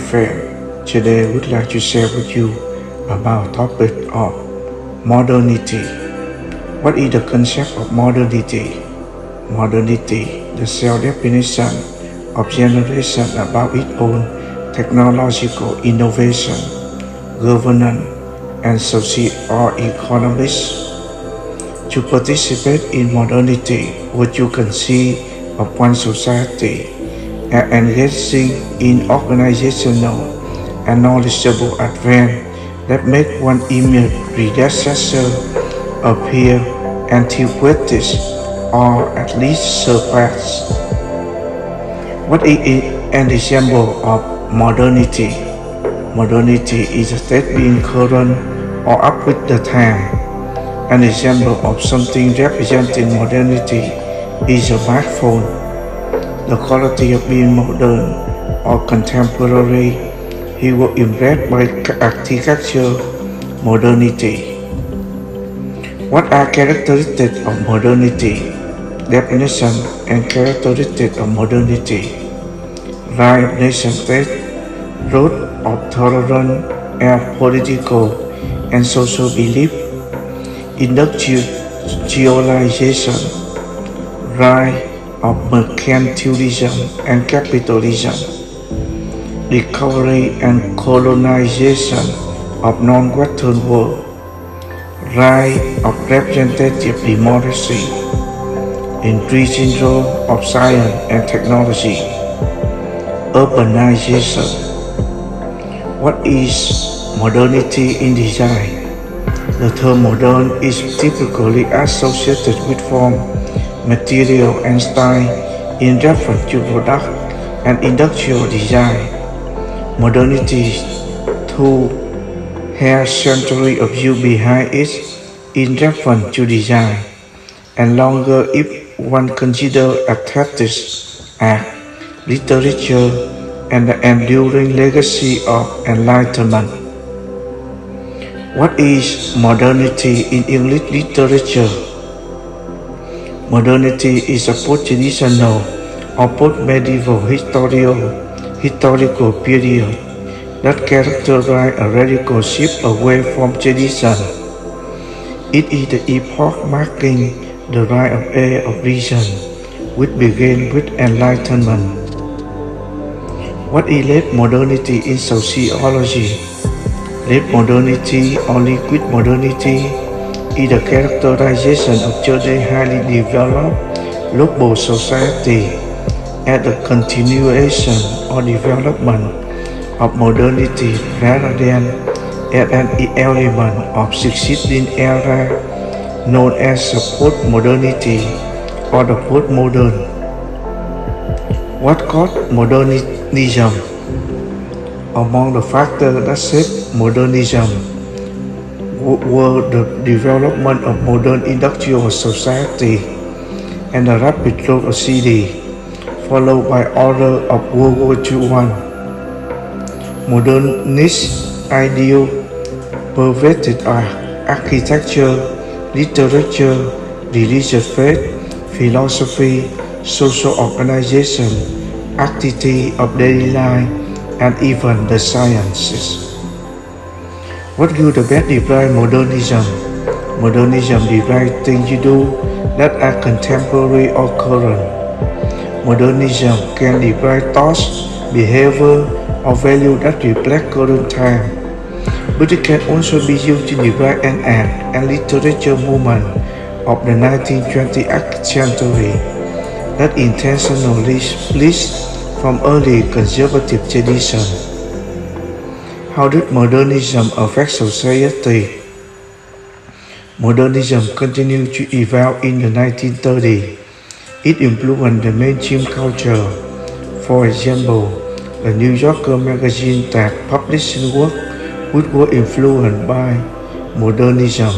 Today I would like to share with you about topic of modernity. What is the concept of modernity? Modernity, the self-definition of generation about its own technological innovation, governance, and social or economics. To participate in modernity, what you can see of one society and engaging in organizational and knowledgeable advance that make one image predecessor appear antiquated or at least surpass. What is an example of modernity? Modernity is a state being current or up with the time. An example of something representing modernity is a smartphone the quality of being modern or contemporary, he was impressed by architecture modernity. What are characteristics of modernity? Definition and characteristics of modernity. Right nation state, root of tolerance and political and social belief, industrialization, right of mercantilism and capitalism, recovery and colonization of non-Western world, rise of representative democracy, increasing role of science and technology, urbanization. What is modernity in design? The term modern is typically associated with form material and style in reference to product and industrial design. Modernity to has century of view behind it in reference to design, and longer if one consider aesthetics, art, literature, and the enduring legacy of enlightenment. What is modernity in English literature? Modernity is a post-traditional or post-medieval historical, period that characterizes a radical shift away from tradition. It is the epoch marking the rise of age of reason, which began with enlightenment. What is late modernity in sociology? Late modernity or liquid modernity is the characterization of today highly developed global society at the continuation or development of modernity rather than at an element of succeeding era known as the post-modernity or the post-modern. What caused modernism? Among the factors that shaped modernism were the development of modern industrial society and the rapid growth of city, followed by order of World War II. Modernist ideal pervaded architecture, literature, religious faith, philosophy, social organization, activity of daily life, and even the sciences. What good about define modernism? Modernism defines things you do that are contemporary or current. Modernism can define thoughts, behavior, or value that reflect current time. But it can also be used to define an art and literature movement of the 19th century that intentionally splits from early conservative tradition. How did modernism affect society? Modernism continued to evolve in the 1930s. It influenced the mainstream culture. For example, the New Yorker magazine that published work which were influenced by modernism.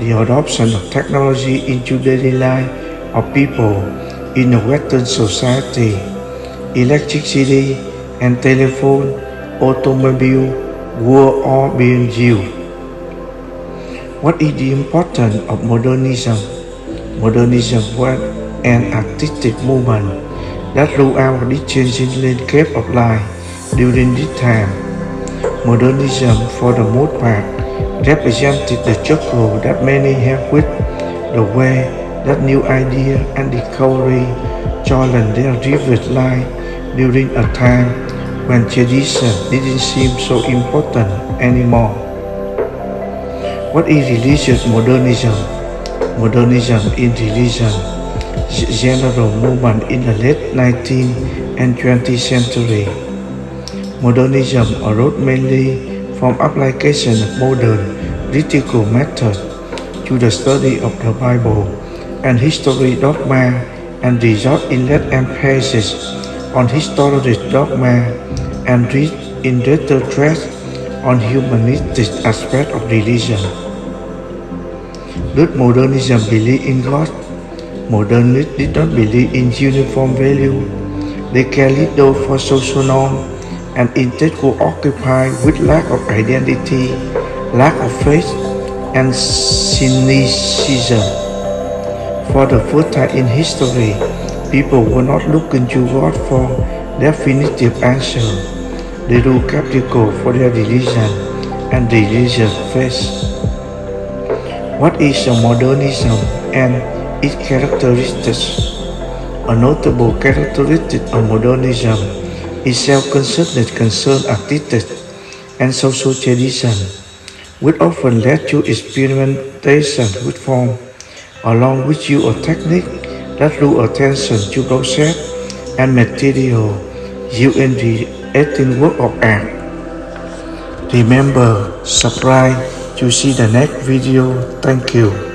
The adoption of technology into daily life of people in a Western society, electricity and telephone automobile were all being used. What is the importance of modernism? Modernism was an artistic movement that throughout the changing landscape of life during this time. Modernism, for the most part, represented the struggle that many have with the way that new idea and discovery challenge their rivet life during a time when tradition didn't seem so important anymore. What is religious modernism? Modernism in religion general movement in the late 19th and 20th century. Modernism arose mainly from application of modern critical method to the study of the Bible and history dogma and result in that emphasis on historical dogma and in greater stress on humanistic aspect of religion. Did modernism believe in God? Modernists did not believe in uniform value. They cared little for social norm and instead were occupied with lack of identity, lack of faith, and cynicism. For the first time in history, people were not looking to God for definitive answer. They were skeptical for their religion and religious faith. What is modernism and its characteristics. A notable characteristic of modernism is self-concerned concern artistic and social tradition, which often led to experimentation with form, along with use of technique that drew attention to process and material used in the creating work of art. Remember, subscribe to see the next video. Thank you.